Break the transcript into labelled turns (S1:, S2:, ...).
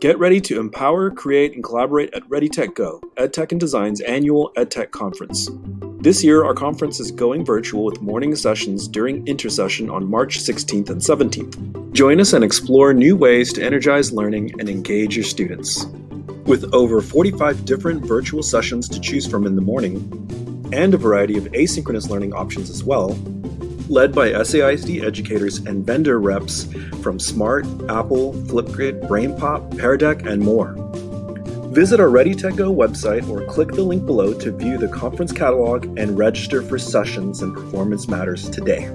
S1: Get ready to empower, create, and collaborate at ReadyTech Go, EdTech and Design's annual EdTech conference. This year, our conference is going virtual with morning sessions during intersession on March 16th and 17th. Join us and explore new ways to energize learning and engage your students. With over 45 different virtual sessions to choose from in the morning, and a variety of asynchronous learning options as well, led by SAISD educators and vendor reps from Smart, Apple, Flipgrid, BrainPop, Pear Deck, and more. Visit our ReadyTech Go website or click the link below to view the conference catalog and register for sessions and performance matters today.